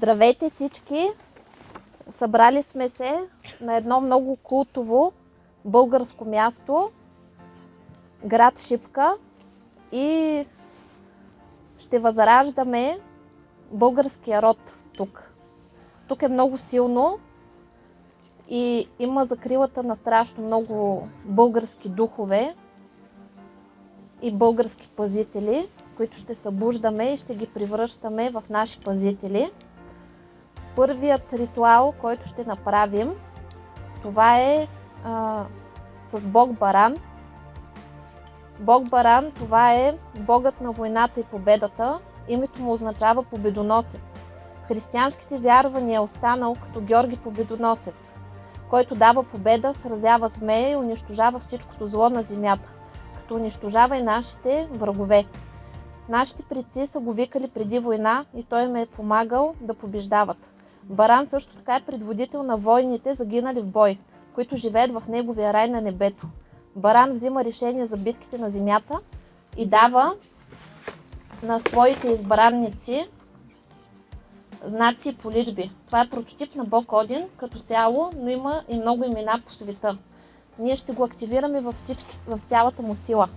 Здравейте всички! Събрали сме се на едно много култово българско място, град Шипка и ще възраждаме българския род тук. Тук е много силно и има закрилата на страшно много български духове и български пазители, които ще събуждаме и ще ги превръщаме в наши пазители. Първият ритуал, който ще направим, това е а, с Бог Баран. Бог Баран, това е богът на войната и победата. Името му означава победоносец. Християнските вярвания е останал като Георги Победоносец, който дава победа, сразява змея и унищожава всичкото зло на земята, като унищожава и нашите врагове. Нашите предци са го викали преди война и той им е помагал да побеждават. Баран също така е предводител на войните, загинали в бой, които живеят в неговия рай на небето. Баран взима решение за битките на земята и дава на своите избранници знаци и поличби. Това е прототип на Бог Один като цяло, но има и много имена по света. Ние ще го активираме във, всички, в цялата му сила.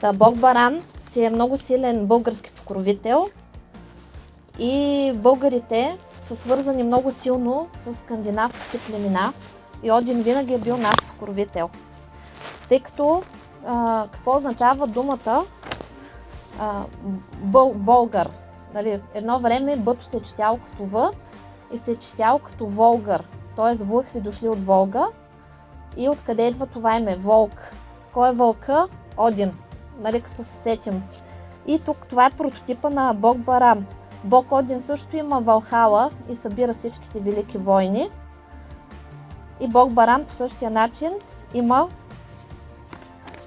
Та Бог Баран си е много силен български покровител и българите са свързани много силно с скандинавските племена и Один винаги е бил наш покровител. Тъй като какво означава думата а, бъл, българ? Нали, едно време бъто се е четял като В и се е четял като Волгър, т.е. вълхви дошли от Волга. И откъде идва това име? Волк. Кой е вълка? Один. Нали, като се сетим. И тук това е прототипа на Бог Баран. Бог Один също има Валхала и събира всичките велики войни. И Бог Баран по същия начин има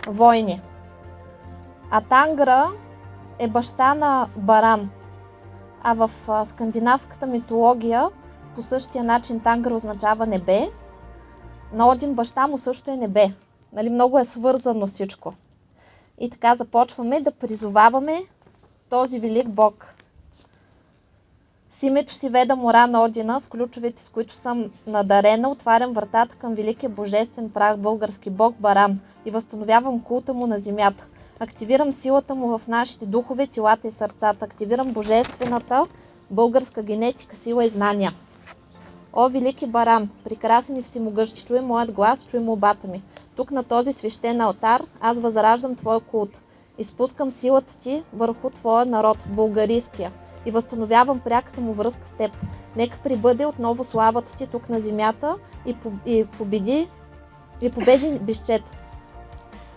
войни. А Тангра е баща на Баран. А в скандинавската митология по същия начин Тангра означава небе. На Один баща му също е небе. Нали, много е свързано всичко. И така започваме да призоваваме този велик Бог. С името си веда мора на Одина, с ключовете, с които съм надарена, отварям вратата към великия божествен прах български Бог Баран и възстановявам култа му на земята. Активирам силата му в нашите духове, телата и сърцата. Активирам божествената българска генетика, сила и знания. О, велики баран, прекрасен и всемогъщ, чуй моят глас, чуй молбата ми. Тук на този свещен алтар аз възраждам Твоя култ. Изпускам силата Ти върху Твоя народ, българийския, и възстановявам пряката му връзка с Теб. Нека прибъде отново славата Ти тук на земята и, и победи и победи безчет.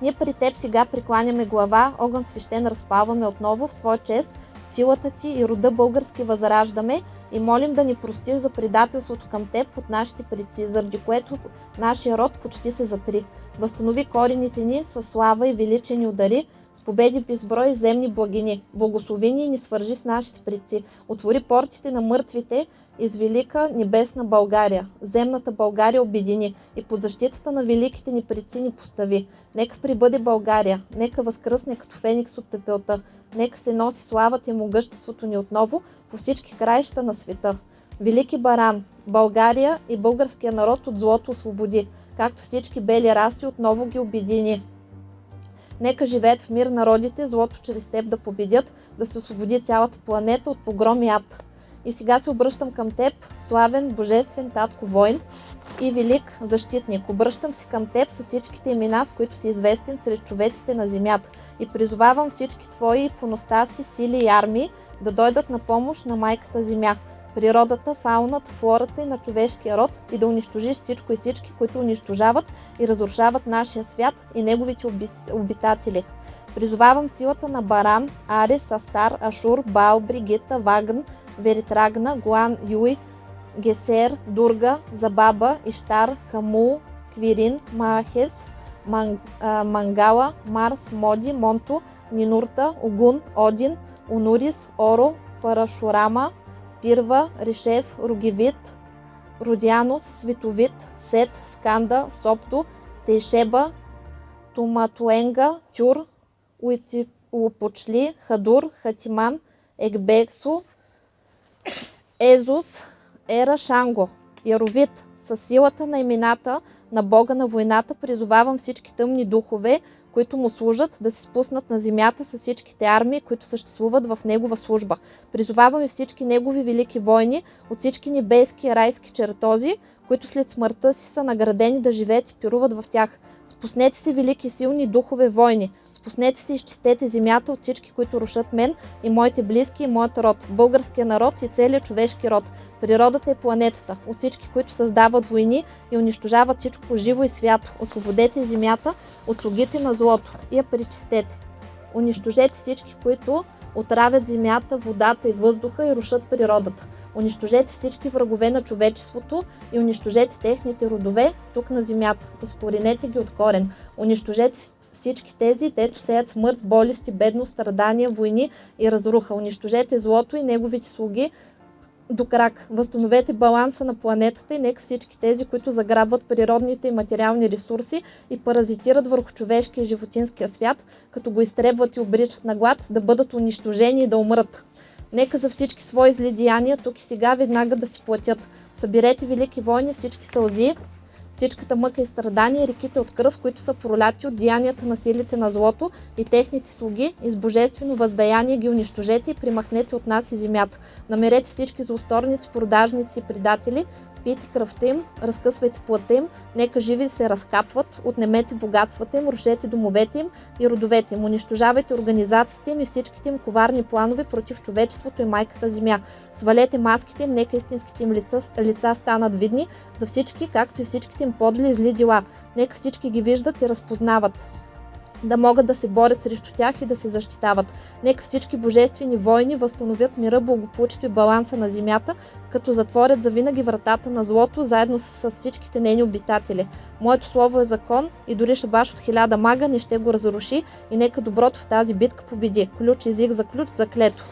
Ние при Теб сега прекланяме глава, огън свещен разпалваме отново в Твоя чест, силата Ти и рода български възраждаме и молим да ни простиш за предателството към Теб от нашите предци, заради което нашия род почти се затри. Възстанови корените ни с слава и величие ни удари, с победи безброй земни благини. Благослови ни и ни свържи с нашите предци. Отвори портите на мъртвите из велика небесна България. Земната България обедини и под защитата на великите ни предци ни постави. Нека прибъде България, нека възкръсне като феникс от пепелта, нека се носи славата и могъществото ни отново по всички краища на света. Велики баран, България и българския народ от злото освободи, както всички бели раси отново ги обедини. Нека живеят в мир народите, злото чрез теб да победят, да се освободи цялата планета от погром и ад. И сега се обръщам към теб, славен, божествен татко войн, и велик защитник. Обръщам се към Теб с всичките имена, с които си известен сред човеците на земята и призовавам всички Твои поностаси, сили и армии да дойдат на помощ на майката земя, природата, фауната, флората и на човешкия род и да унищожиш всичко и всички, които унищожават и разрушават нашия свят и неговите обитатели. Призовавам силата на Баран, Арис, Астар, Ашур, Баал, Бригита, Вагн, Веритрагна, Гуан, Юй, Гесер, Дурга, Забаба, Иштар, Камул, Квирин, Маахес, Мангала, Марс, Моди, Монто, Нинурта, Огун, Один, Унурис, Оро, Парашурама, Пирва, Ришев, Ругивит, Родянос, Световит, Сет, Сканда, Сопто, Тейшеба, Туматуенга, Тюр, Уипочли, Хадур, Хатиман, Екбексо, Езус, Ера Шанго, Яровит, със силата на имената на Бога на войната призовавам всички тъмни духове, които му служат, да се спуснат на земята с всичките армии, които съществуват в негова служба. Призоваваме всички негови велики войни от всички небески и райски чертози, които след смъртта си са наградени да живеят и пируват в тях. Спуснете се велики силни духове войни, Спуснете се и изчистете земята от всички, които рушат мен и моите близки и моят род, българския народ и целият човешки род. Природата е планетата, от всички, които създават войни и унищожават всичко живо и свято. Освободете земята от слугите на злото и я причистете. Унищожете всички, които отравят земята, водата и въздуха и рушат природата. Унищожете всички врагове на човечеството и унищожете техните родове тук на земята. Изкоренете ги от корен. Унищожете всички тези, дето сеят смърт, болести, бедност, страдания, войни и разруха. Унищожете злото и неговите слуги до крак. Възстановете баланса на планетата и нека всички тези, които заграбват природните и материални ресурси и паразитират върху човешкия и животинския свят, като го изтребват и обричат на глад, да бъдат унищожени и да умрат. Нека за всички свои зли деяния тук и сега веднага да си платят. Съберете велики войни, всички сълзи, всичката мъка и страдания, реките от кръв, които са проляти от деянията на силите на злото и техните слуги, и с божествено въздаяние ги унищожете и примахнете от нас и земята. Намерете всички злосторници, продажници и предатели, пийте кръвта им, разкъсвайте плътта им, нека живи се разкапват, отнемете богатствата им, рушете домовете им и родовете им, унищожавайте организациите им и всичките им коварни планове против човечеството и майката земя. Свалете маските им, нека истинските им лица, лица станат видни за всички, както и всичките им подли и зли дела. Нека всички ги виждат и разпознават да могат да се борят срещу тях и да се защитават. Нека всички божествени войни възстановят мира, благополучието и баланса на земята, като затворят завинаги вратата на злото, заедно с всичките нейни обитатели. Моето слово е закон и дори шабаш от хиляда мага не ще го разруши и нека доброто в тази битка победи. Ключ език за ключ, заклето.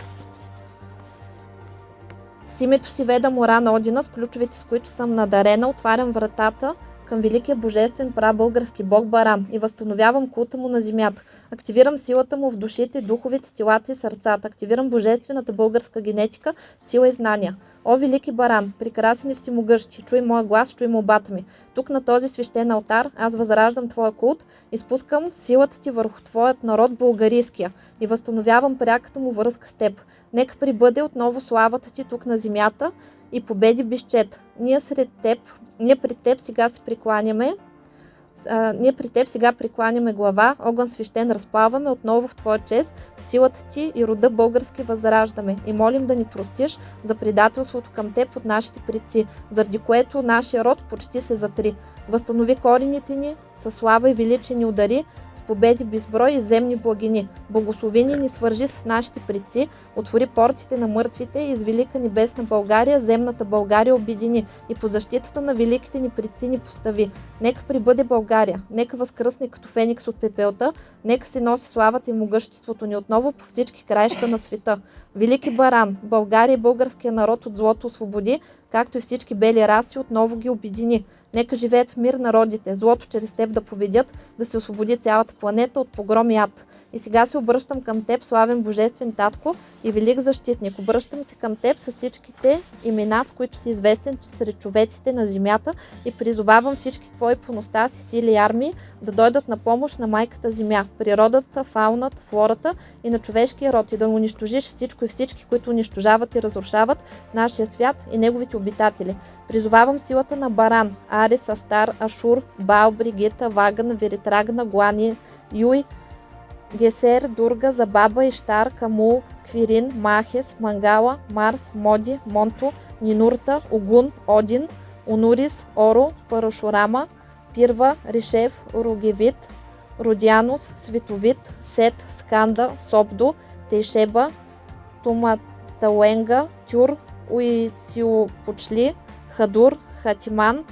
С името си веда мора на Одина, с ключовете с които съм надарена, отварям вратата към великия божествен прабългарски бог Баран и възстановявам култа му на земята. Активирам силата му в душите, духовите, телата и сърцата. Активирам божествената българска генетика, сила и знания. О, велики баран, прекрасен и всемогъщи, чуй моя глас, чуй молбата ми. Тук на този свещен алтар аз възраждам твоя култ и спускам силата ти върху твоят народ българийския и възстановявам пряката му връзка с теб. Нека прибъде отново славата ти тук на земята и победи безчет. Ние сред теб, ние при теб сега се прекланяме, а, ние при теб сега прекланяме глава, огън свещен разплаваме отново в Твоя чест, силата ти и рода български възраждаме и молим да ни простиш за предателството към теб от нашите предци, заради което нашия род почти се затри. Възстанови корените ни, със слава и величие ни удари, с победи безброй и земни благини. Благослови ни ни свържи с нашите предци, отвори портите на мъртвите и из велика небесна България, земната България обедини и по защитата на великите ни предци ни постави. Нека прибъде България, нека възкръсне като феникс от пепелта, нека се носи славата и могъществото ни отново по всички краища на света. Велики баран, България и българския народ от злото освободи, както и всички бели раси отново ги обедини. Нека живеят в мир народите, злото чрез теб да победят, да се освободи цялата планета от погром и ад. И сега се обръщам към теб, славен Божествен Татко и велик защитник. Обръщам се към теб с всичките имена, с които си известен сред човеците на земята и призовавам всички твои поностаси, сили и армии да дойдат на помощ на майката земя, природата, фауната, флората и на човешкия род и да унищожиш всичко и всички, които унищожават и разрушават нашия свят и неговите обитатели. Призовавам силата на Баран, Арис, Астар, Ашур, Баал, Бригита, Ваган, Веритрагна, Глани, Юй, Гесер, Дурга, Забаба, Иштар, Камул, Квирин, Махес, Мангала, Марс, Моди, Монто, Нинурта, Огун, Один, Онурис, Оро, Парашурама, Пирва, Ришев, Ругевит, Родянус, Световит, Сет, Сканда, Собдо, Тейшеба, Туматауенга, Тюр, Уициопочли, Хадур, Хатиман,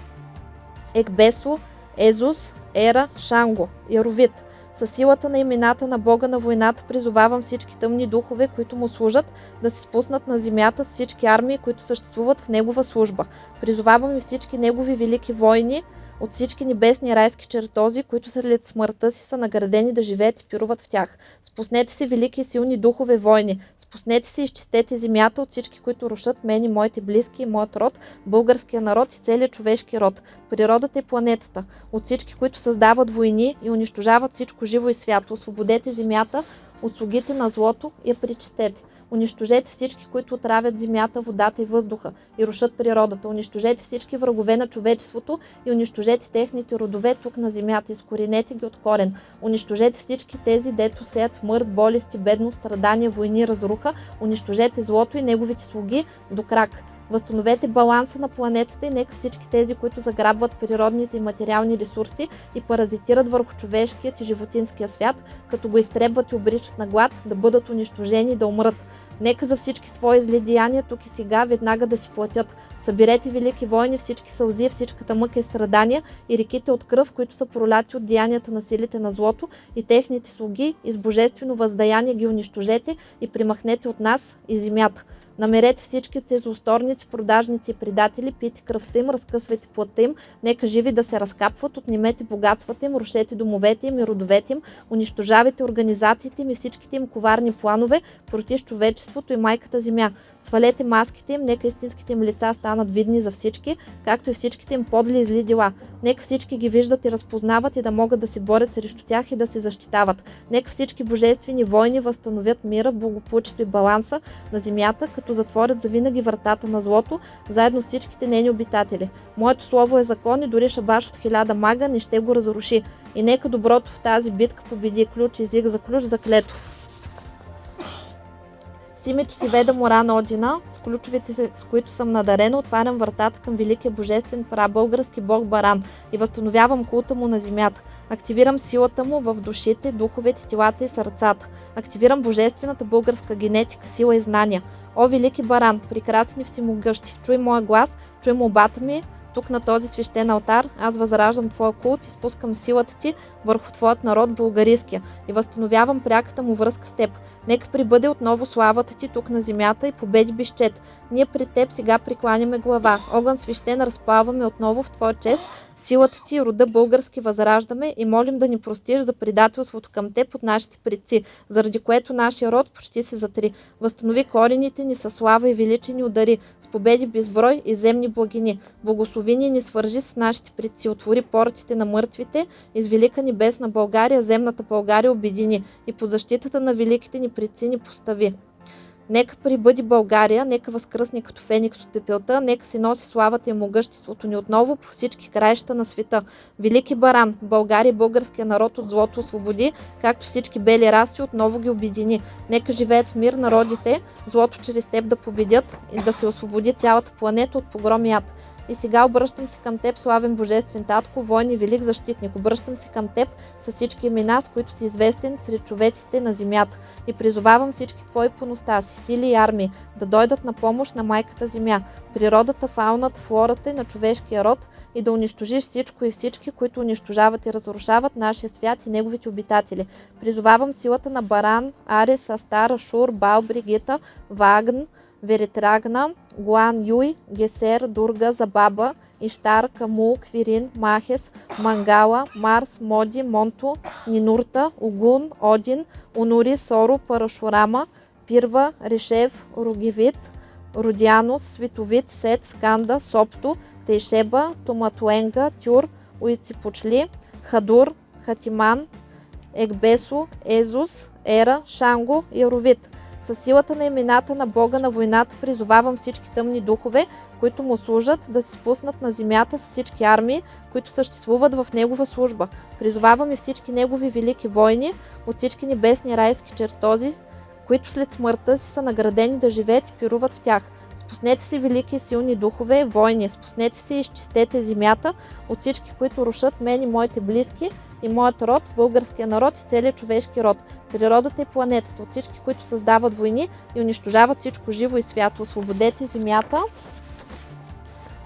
Екбесо, Езус, Ера, Шанго, Яровит. Със силата на имената на Бога на войната призовавам всички тъмни духове, които му служат, да се спуснат на земята с всички армии, които съществуват в негова служба. Призовавам и всички негови велики войни, от всички небесни райски чертози, които след смъртта си са наградени да живеят и пируват в тях. Спуснете се, велики и силни духове войни. Спуснете се изчистете земята от всички, които рушат мен и моите близки и моят род, българския народ и целият човешки род, природата и планетата. От всички, които създават войни и унищожават всичко живо и свято. Освободете земята от слугите на злото и я причистете. Унищожете всички, които отравят земята, водата и въздуха и рушат природата. Унищожете всички врагове на човечеството и унищожете техните родове тук на земята. Изкоренете ги от корен. Унищожете всички тези, дето сеят смърт, болести, бедност, страдания, войни, разруха. Унищожете злото и неговите слуги до крак. Възстановете баланса на планетата и нека всички тези, които заграбват природните и материални ресурси и паразитират върху човешкият и животинския свят, като го изтребват и обричат на глад, да бъдат унищожени и да умрат. Нека за всички свои зли деяния тук и сега веднага да си платят. Съберете велики войни, всички сълзи, всичката мъка и страдания и реките от кръв, които са проляти от деянията на силите на злото и техните слуги и с божествено въздаяние ги унищожете и примахнете от нас и земята. Намерете всичките злосторници, продажници и предатели, пийте кръвта им, разкъсвайте плътта им, нека живи да се разкапват, отнимете богатствата им, рушете домовете им и родовете им, унищожавайте организациите им и всичките им коварни планове против човечеството и майката земя. Свалете маските им, нека истинските им лица станат видни за всички, както и всичките им подли и зли дела. Нека всички ги виждат и разпознават и да могат да се борят срещу тях и да се защитават. Нека всички божествени войни възстановят мира, благополучието и баланса на земята, като затворят завинаги вратата на злото, заедно с всичките нейни обитатели. Моето слово е закон и дори шабаш от хиляда мага не ще го разруши. И нека доброто в тази битка победи ключ, език за ключ, за клето. С името си Веда Мора на Одина, с ключовете, с които съм надарена, отварям вратата към великия божествен прабългарски бог Баран и възстановявам култа му на земята. Активирам силата му в душите, духовете, телата и сърцата. Активирам божествената българска генетика, сила и знания. О, велики баран, прекрасни всемогъщи, чуй моя глас, чуй молбата ми, тук на този свещен алтар, аз възраждам Твоя култ и спускам силата Ти върху Твоят народ българиския и възстановявам пряката му връзка с Теб. Нека прибъде отново славата Ти тук на земята и победи безчет. Ние пред Теб сега прикланяме глава. Огън свещен разплаваме отново в Твоя чест. Силата Ти, рода български възраждаме и молим да ни простиш за предателството към Теб от нашите предци, заради което нашия род почти се затри. Възстанови корените ни със слава и величие ни удари, с победи безброй и земни благини. Благослови ни и ни свържи с нашите предци, отвори портите на мъртвите, из велика небесна България, земната България обедини и по защитата на великите ни предци ни постави. Нека прибъди България, нека възкръсне като феникс от пепелта, нека си носи славата и могъществото ни отново по всички краища на света. Велики баран, България и българския народ от злото освободи, както всички бели раси отново ги обедини. Нека живеят в мир народите, злото чрез теб да победят и да се освободи цялата планета от погром. И сега обръщам се към теб, славен Божествен Татко, войн и велик защитник. Обръщам се към теб с всички имена, с които си известен сред човеците на земята. И призовавам всички твои поностаси, сили и армии да дойдат на помощ на майката земя, природата, фауната, флората и на човешкия род и да унищожиш всичко и всички, които унищожават и разрушават нашия свят и неговите обитатели. Призовавам силата на Баран, Арис, Астар, Шур, Бал, Бригита, Вагн, Веритрагна, Гуан Юй, Гесер, Дурга, Забаба, Иштар, Каму, Квирин, Махес, Мангала, Марс, Моди, Монто, Нинурта, Огун, Один, Унури, Соро, Парашурама, Пирва, Решев, Ругивит, Родянус, Световит, Сет, Сканда, Сопто, Тейшеба, Томатуенга, Тюр, Уиципочли, Хадур, Хатиман, Екбесо, Езус, Ера, Шанго и Със силата на имената на Бога на войната призовавам всички тъмни духове, които му служат, да се спуснат на земята с всички армии, които съществуват в Негова служба. Призовавам и всички Негови велики войни от всички небесни райски чертози, които след смъртта си са наградени да живеят и пируват в тях. Спуснете се, велики и силни духове, войни, спуснете се и изчистете земята от всички, които рушат мен и моите близки и моят род, българския народ и целият човешки род, природата и планетата, от всички, които създават войни и унищожават всичко живо и свято. Освободете земята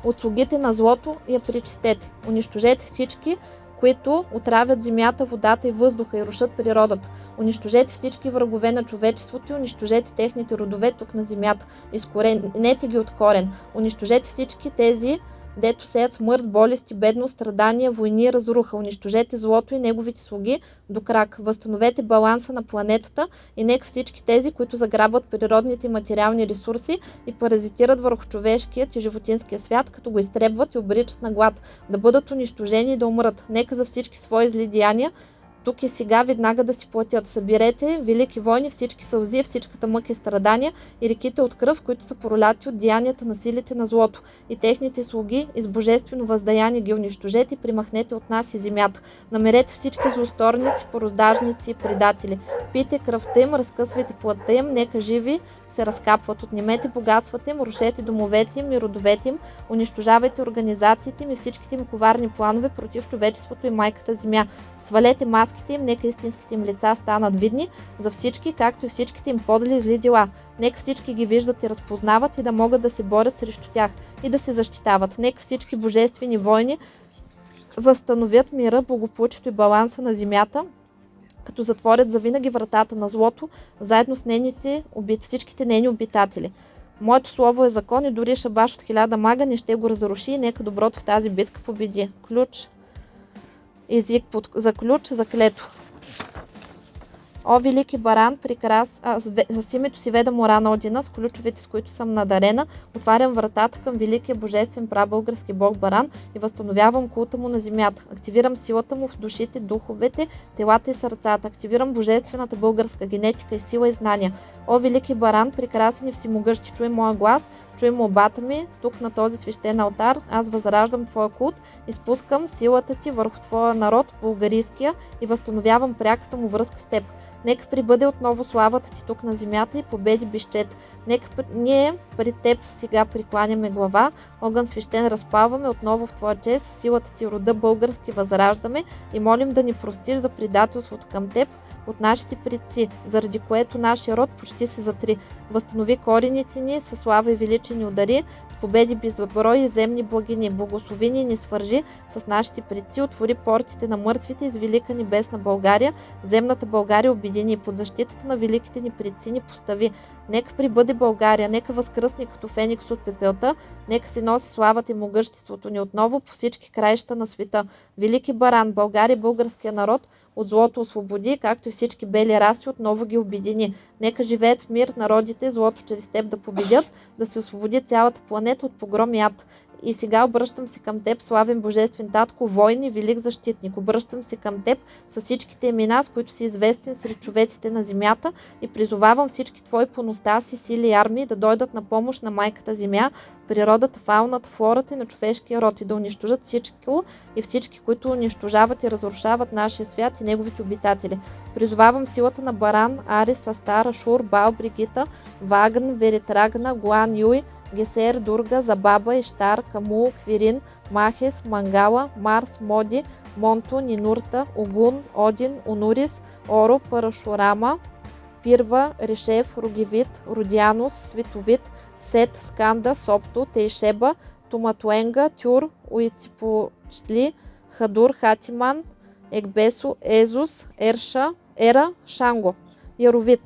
от слугите на злото и я причистете. Унищожете всички, които отравят земята, водата и въздуха и рушат природата. Унищожете всички врагове на човечеството и унищожете техните родове тук на земята. Изкоренете ги от корен. Унищожете всички тези, дето сеят смърт, болести, бедност, страдания, войни, разруха. Унищожете злото и неговите слуги до крак. Възстановете баланса на планетата и нека всички тези, които заграбват природните и материални ресурси и паразитират върху човешкият и животинския свят, като го изтребват и обричат на глад, да бъдат унищожени и да умрат. Нека за всички свои зли деяния тук и сега веднага да си платят. Съберете велики войни, всички сълзи, всичката мъка и страдания и реките от кръв, които са проляти от деянията на силите на злото. И техните слуги, из божествено въздаяние ги унищожете и примахнете от нас и земята. Намерете всички злосторници, пороздажници и предатели. Пийте кръвта им, разкъсвайте плътта им, нека живи се разкапват. Отнемете богатствата им, рушете домовете им и родовете им, унищожавайте организациите им и всичките им коварни планове против човечеството и майката земя. Свалете маските им, нека истинските им лица станат видни за всички, както и всичките им подли и зли дела. Нека всички ги виждат и разпознават и да могат да се борят срещу тях и да се защитават. Нека всички божествени войни възстановят мира, благополучието и баланса на земята, като затворят завинаги вратата на злото, заедно с нейните, всичките нейни обитатели. Моето слово е закон и дори шабаш от хиляда мага не ще го разруши и нека доброто в тази битка победи. Ключ, език под, за ключ, за клето. О, велики баран, прекрас... а, с, с името си веда мора на Одина, с ключовете, с които съм надарена, отварям вратата към великия божествен прабългарски бог баран и възстановявам култа му на земята. Активирам силата му в душите, духовете, телата и сърцата. Активирам божествената българска генетика и сила и знания. О, велики баран, прекрасен и всемогъщи, чуй моя глас, чуй молбата ми, тук на този свещен алтар, аз възраждам твоя култ, изпускам силата ти върху твоя народ, българийския, и възстановявам пряката му връзка с теб. Нека прибъде отново славата ти тук на земята и победи бищет. Нека ние пред теб сега прикланяме глава, огън свещен разпалваме отново в твоя чест, силата ти рода български възраждаме и молим да ни простиш за предателството към теб, от нашите предци, заради което нашия род почти се затри. Възстанови корените ни със слава и величие ни удари, с победи безброй и земни благини. Благослови ни ни свържи с нашите предци, отвори портите на мъртвите из велика небесна България, земната България обедини и под защитата на великите ни предци ни постави. Нека прибъде България, нека възкръсне като феникс от пепелта, нека се носи славата и могъществото ни отново по всички краища на света. Велики баран, България, българския народ, от злото освободи, както и всички бели раси отново ги обедини. Нека живеят в мир народите, злото чрез теб да победят, да се освободи цялата планета от погром и ад. И сега обръщам се към теб, славен Божествен Татко, войн и велик защитник. Обръщам се към теб с всичките имена, с които си известен сред човеците на земята и призовавам всички твои поностаси, сили и армии да дойдат на помощ на майката земя, природата, фауната, флората и на човешкия род и да унищожат всичко и всички, които унищожават и разрушават нашия свят и неговите обитатели. Призовавам силата на Баран, Арис, Астар, Ашур, Бал, Бригита, Вагн, Веритрагна, Гуан, Юй, Гесер, Дурга, Забаба, Иштар, Каму, Квирин, Махес, Мангала, Марс, Моди, Монто, Нинурта, Огун, Один, Унурис, Оро, Парашурама, Пирва, Решев, Ругивит, Родянус, Световит, Сет, Сканда, Сопто, Тейшеба, Туматуенга, Тюр, Уиципочли, Хадур, Хатиман, Екбесо, Езус, Ерша, Ера, Шанго, Яровит.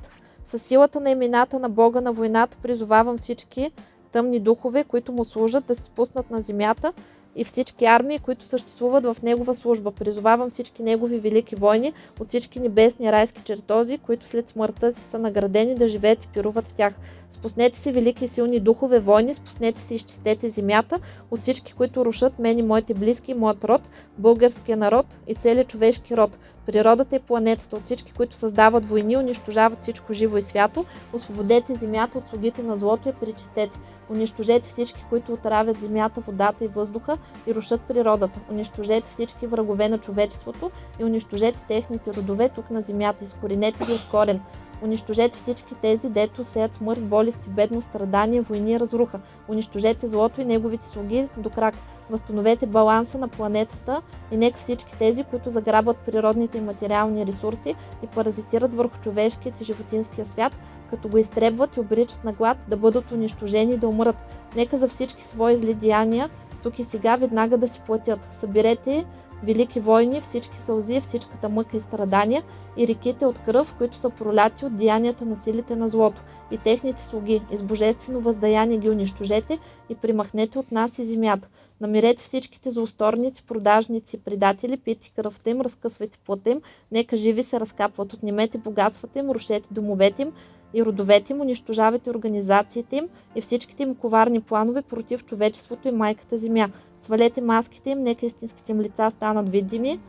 С силата на имената на Бога на войната призовавам всички тъмни духове, които му служат, да се спуснат на земята и всички армии, които съществуват в Негова служба. Призовавам всички Негови велики войни от всички небесни райски чертози, които след смъртта си са наградени да живеят и пируват в тях. Спуснете си велики и силни духове войни, спуснете и изчистете земята от всички, които рушат мен и моите близки и моят род, българския народ и целият човешки род, природата и планетата, от всички, които създават войни, унищожават всичко живо и свято, освободете земята от слугите на злото и причистете. Унищожете всички, които отравят земята, водата и въздуха и рушат природата. Унищожете всички врагове на човечеството и унищожете техните родове тук на земята. Изкоренете ги от корен. Унищожете всички тези, дето сеят смърт, болести, бедност, страдания, войни и разруха. Унищожете злото и неговите слуги до крак. Възстановете баланса на планетата и нека всички тези, които заграбват природните и материални ресурси и паразитират върху човешкият и животинския свят, като го изтребват и обричат на глад, да бъдат унищожени и да умрат. Нека за всички свои зли деяния тук и сега веднага да си платят. Съберете велики войни, всички сълзи, всичката мъка и страдания и реките от кръв, които са проляти от деянията на силите на злото и техните слуги. И с божествено въздаяние ги унищожете и примахнете от нас и земята. Намерете всичките злосторници, продажници, предатели, пити кръвта им, разкъсвайте плътта им, нека живи се разкапват, отнемете богатствата им, рушете домовете им, и родовете им, унищожавайте организациите им и всичките им коварни планове против човечеството и майката земя. Свалете маските им, нека истинските им лица станат видими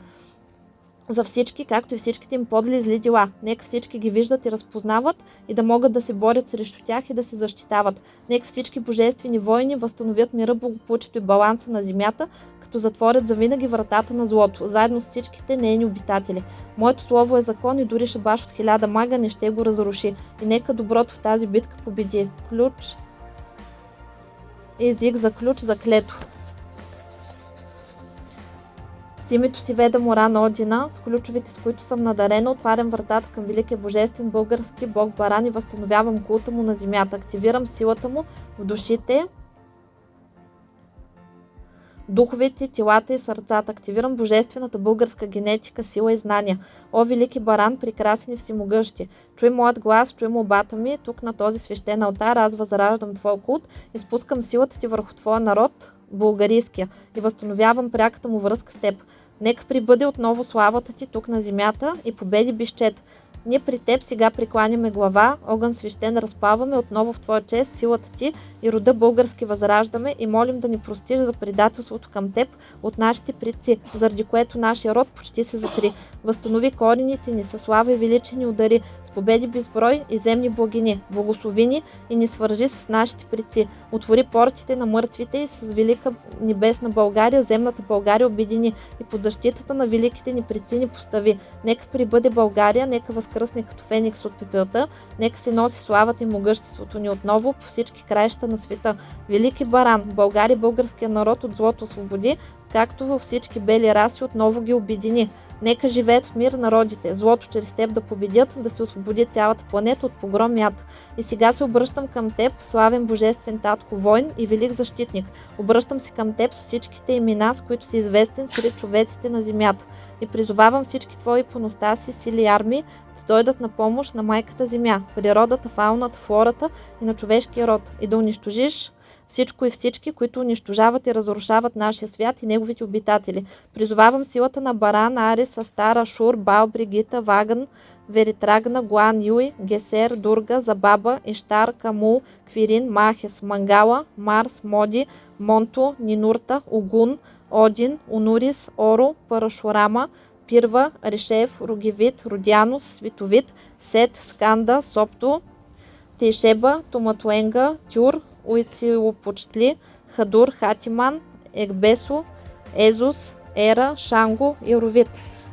за всички, както и всичките им подли зли дела. Нека всички ги виждат и разпознават и да могат да се борят срещу тях и да се защитават. Нека всички божествени войни възстановят мира, благополучието и баланса на земята, като затворят завинаги вратата на злото, заедно с всичките нейни обитатели. Моето слово е закон и дори шабаш от хиляда мага не ще го разруши. И нека доброто в тази битка победи. Ключ език за ключ за клето. С името си веда мора на Одина, с ключовите с които съм надарена, отварям вратата към Великия Божествен български Бог Баран и възстановявам култа му на земята. Активирам силата му в душите, духовете, телата и сърцата. Активирам божествената българска генетика, сила и знания. О, велики баран, прекрасен и всемогъщи! Чуй моят глас, чуй молбата ми. Тук на този свещен алтар аз възраждам твоя култ и спускам силата ти върху твоя народ, българийския, и възстановявам пряката му връзка с теб. Нека прибъде отново славата ти тук на земята и победи бищет. Ние при теб сега прекланяме глава, огън свещен разпаваме отново в Твоя чест, силата Ти и рода български възраждаме и молим да ни простиш за предателството към Теб от нашите предци, заради което нашия род почти се затри. Възстанови корените ни със слава и величени удари, с победи безброй и земни благини. Благослови ни и ни свържи с нашите предци. Отвори портите на мъртвите и с велика небесна България, земната България обедини и под защитата на великите ни предци ни постави. Нека прибъде България, нека възкръсне като феникс от пепелта, нека се носи славата и могъществото ни отново по всички краища на света. Велики баран, България, българския народ от злото освободи, както във всички бели раси отново ги обедини. Нека живеят в мир народите, злото чрез теб да победят, да се освободи цялата планета от погром яд. И сега се обръщам към теб, славен божествен татко, войн и велик защитник. Обръщам се към теб с всичките имена, с които си известен сред човеците на земята. И призовавам всички твои поностаси, сили и армии дойдат на помощ на майката земя, природата, фауната, флората и на човешкия род и да унищожиш всичко и всички, които унищожават и разрушават нашия свят и неговите обитатели. Призовавам силата на Баран, Арис, Астара, Шур, Бал, Бригита, Ваган, Веритрагна, Гуан, Юй, Гесер, Дурга, Забаба, Иштар, Камул, Квирин, Махес, Мангала, Марс, Моди, Монто, Нинурта, Огун, Один, Унурис, Оро, Парашурама, Пирва, Решев, Ругевит, Родянос, Световит, Сет, Сканда, Сопто, Тейшеба, Томатуенга, Тюр, Уицилопочтли, Хадур, Хатиман, Егбесо, Езус, Ера, Шанго и Ровит.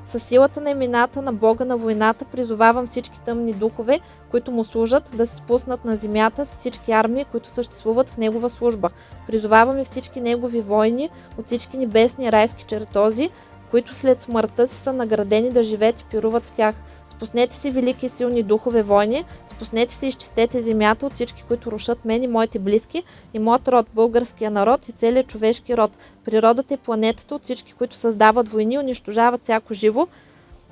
Със силата на имената на Бога на войната призовавам всички тъмни духове, които му служат, да се спуснат на земята с всички армии, които съществуват в негова служба. Призоваваме всички негови войни от всички небесни райски чертози, които след смъртта си са наградени да живеят и пируват в тях. Спуснете си велики и силни духове войни, спуснете си и изчистете земята от всички, които рушат мен и моите близки и моят род, българския народ и целият човешки род, природата и планетата от всички, които създават войни, унищожават всяко живо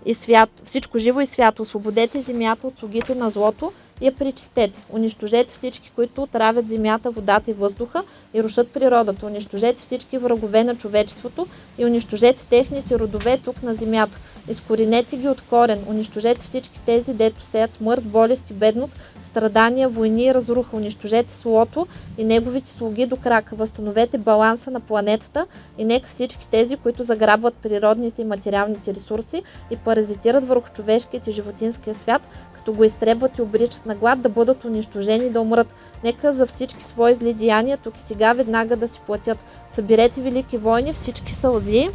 и свято, всичко живо и свято. Освободете земята от слугите на злото и я причистете. Унищожете всички, които отравят земята, водата и въздуха и рушат природата. Унищожете всички врагове на човечеството и унищожете техните родове тук на земята. Изкоренете ги от корен. Унищожете всички тези, дето сеят смърт, болест и бедност, страдания, войни и разруха. Унищожете злото и неговите слуги до крака. Възстановете баланса на планетата и нека всички тези, които заграбват природните и материалните ресурси и паразитират върху човешкият и животинския свят, като го изтребват и обричат на глад, да бъдат унищожени и да умрат. Нека за всички свои зли деяния тук и сега веднага да си платят. Съберете велики войни, всички сълзи,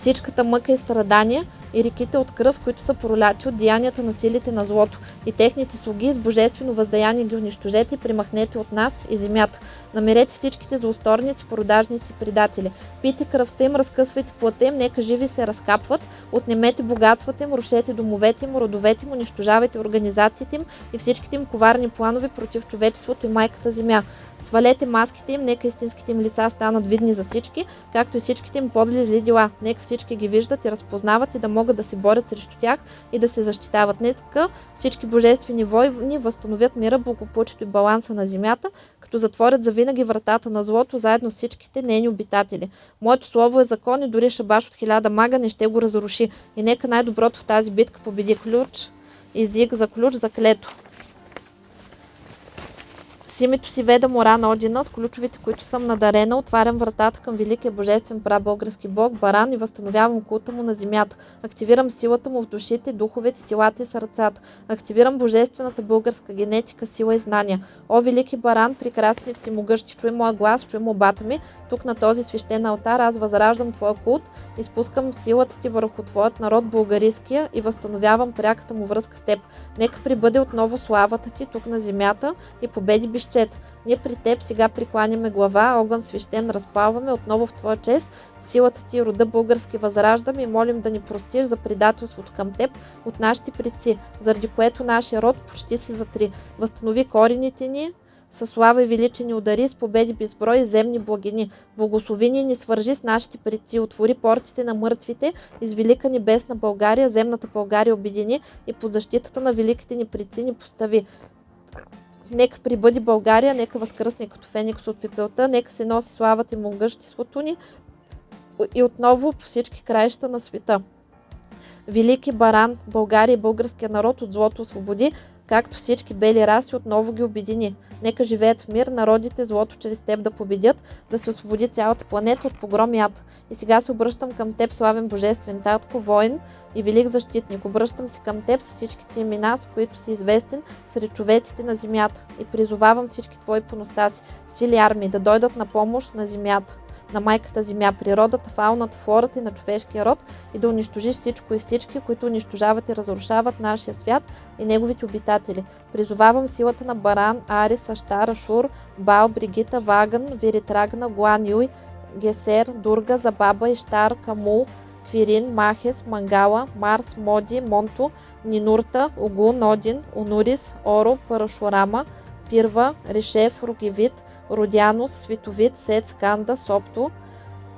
всичката мъка и страдания и реките от кръв, които са проляти от деянията на силите на злото и техните слуги с божествено въздаяние ги унищожете и примахнете от нас и земята. Намерете всичките злосторници, продажници, предатели. Пийте кръвта им, разкъсвайте плътта им, нека живи се разкапват, отнемете богатствата им, рушете домовете им, родовете им, унищожавайте организациите им и всичките им коварни планове против човечеството и майката земя. Свалете маските им, нека истинските им лица станат видни за всички, както и всичките им подли зли дела. Нека всички ги виждат и разпознават и да могат да се борят срещу тях и да се защитават. Нека всички божествени войни възстановят мира, благополучието и баланса на земята, като затворят за винаги вратата на злото, заедно с всичките нейни обитатели. Моето слово е закон и дори шабаш от хиляда мага не ще го разруши. И нека най-доброто в тази битка победи ключ, език за ключ за клето. С името си веда мора на Одина, с ключовите, които съм надарена, отварям вратата към великия божествен прабългарски бог Баран и възстановявам култа му на земята. Активирам силата му в душите, духовете, телата и сърцата. Активирам божествената българска генетика, сила и знания. О, велики Баран, прекрасен и всемогъщи, чуй моя глас, чуй молбата ми. Тук на този свещен алтар аз възраждам твоя култ, изпускам силата ти върху твоят народ българиския и възстановявам пряката му връзка с теб. Нека прибъде отново славата ти тук на земята и победи безчет. Ние при теб сега прикланяме глава, огън свещен разпалваме отново в твоя чест, силата ти рода български възраждаме и молим да ни простиш за предателството към теб от нашите предци, заради което нашия род почти се затри. Възстанови корените ни, със слава и величие ни удари, с победи безброй и земни благини. Благослови ни, ни свържи с нашите предци, отвори портите на мъртвите, из велика небесна България, земната България обедини и под защитата на великите ни предци ни постави. Нека прибъди България, нека възкръсне като феникс от пепелта, нека се носи славата и могъществото ни и отново по всички краища на света. Велики баран, България и българския народ от злото освободи, както всички бели раси отново ги обедини. Нека живеят в мир, народите злото чрез теб да победят, да се освободи цялата планета от погром и. И сега се обръщам към теб, славен божествен татко, воин и велик защитник. Обръщам се към теб с всичките имена, с които си известен сред човеците на земята. И призовавам всички твои поностаси, сили армии да дойдат на помощ на земята на майката земя, природата, фауната, флората и на човешкия род и да унищожиш всичко и всички, които унищожават и разрушават нашия свят и неговите обитатели. Призовавам силата на Баран, Арис, Аштар, Ашур, Бал, Бригита, Ваган, Виритрагна, Гуан, Юй, Гесер, Дурга, Забаба, Иштар, Камул, Квирин, Махес, Мангала, Марс, Моди, Монто, Нинурта, Огун, Один, Онурис, Оро, Парашурама, Пирва, Решев, Ругивит, Родянос, Световит, Сет, Сканда, Сопто,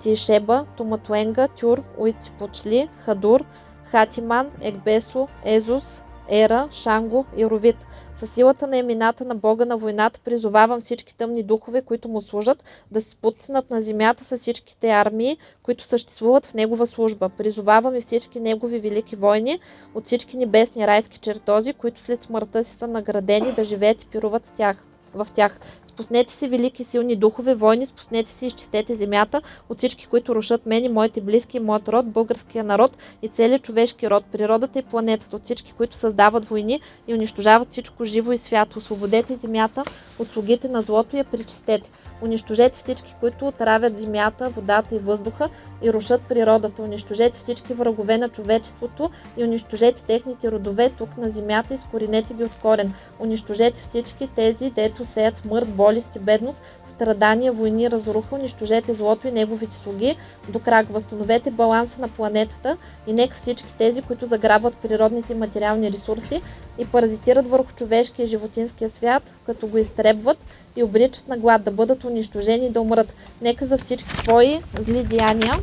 Тишеба, Томатуенга, Тюр, Уитипочли, Хадур, Хатиман, Екбесо, Езус, Ера, Шанго и Ровит. Със силата на имената на Бога на войната призовавам всички тъмни духове, които му служат, да се спуснат на земята с всичките армии, които съществуват в негова служба. Призовавам и всички негови велики войни от всички небесни райски чертози, които след смъртта си са наградени да живеят и пируват с тях в тях. Спуснете си велики силни духове, войни, спуснете и изчистете земята от всички, които рушат мен и моите близки, моят род, българския народ и целият човешки род, природата и планетата, от всички, които създават войни и унищожават всичко живо и свято. Освободете земята от слугите на злото и я причистете. Унищожете всички, които отравят земята, водата и въздуха и рушат природата. Унищожете всички врагове на човечеството и унищожете техните родове тук на земята и скоренете ги от корен. Унищожете всички тези, дето сеят смърт, болест и бедност, страдания, войни, разруха, унищожете злото и неговите слуги до крак. Възстановете баланса на планетата и нека всички тези, които заграбват природните материални ресурси и паразитират върху човешкия и животинския свят, като го изтребват и обричат на глад, да бъдат унищожени и да умрат. Нека за всички свои зли деяния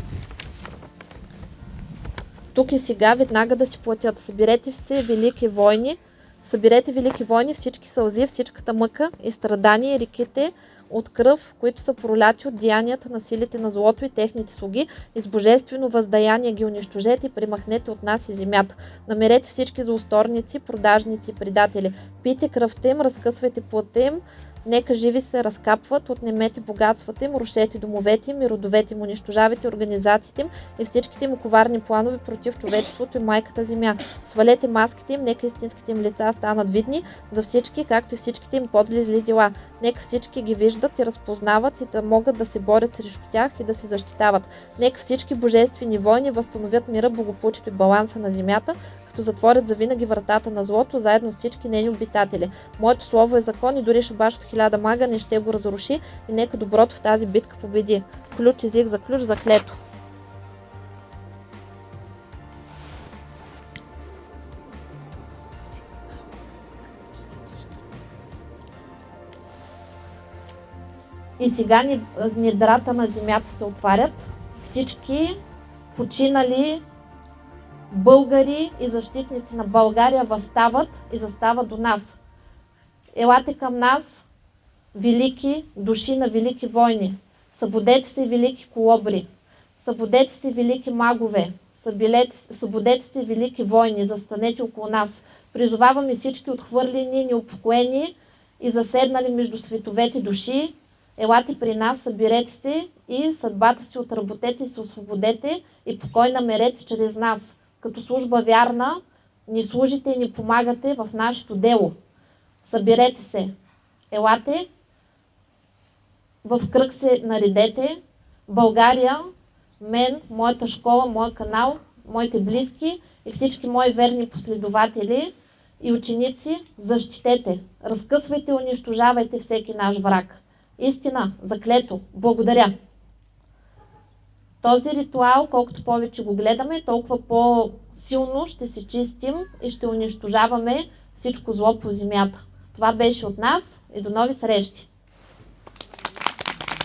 тук и сега веднага да си платят. Съберете се велики войни, съберете велики войни, всички сълзи, всичката мъка и страдания, реките от кръв, които са проляти от деянията на силите на злото и техните слуги, и с божествено въздаяние ги унищожете и примахнете от нас и земята. Намерете всички злосторници, продажници и предатели. Пийте кръвта им, разкъсвайте плътта им, Нека живи се разкапват, отнемете богатствата им, рушете домовете им и родовете им, унищожавайте организациите им и всичките им коварни планове против човечеството и майката земя. Свалете маските им, нека истинските им лица станат видни за всички, както и всичките им подвлизли дела. Нека всички ги виждат и разпознават и да могат да се борят срещу тях и да се защитават. Нека всички божествени войни възстановят мира, благополучието и баланса на земята, като затворят завинаги вратата на злото, заедно с всички нейни обитатели. Моето слово е закон и дори шабаш от хиляда мага не ще го разруши и нека доброто в тази битка победи. Ключ език за ключ за клето. И сега недрата на земята се отварят. Всички починали българи и защитници на България възстават и застават до нас. Елате към нас, велики души на велики войни. Събудете се, велики колобри. Събудете се, велики магове. Събудете се, велики войни. Застанете около нас. Призоваваме всички отхвърлени, неупокоени и заседнали между световете души. Елате при нас, съберете се и съдбата си отработете и се освободете и покой намерете чрез нас като служба вярна, ни служите и ни помагате в нашето дело. Съберете се. Елате, в кръг се наредете. България, мен, моята школа, моят канал, моите близки и всички мои верни последователи и ученици, защитете. Разкъсвайте и унищожавайте всеки наш враг. Истина, заклето, благодаря. Този ритуал, колкото повече го гледаме, толкова по-силно ще се чистим и ще унищожаваме всичко зло по земята. Това беше от нас и до нови срещи!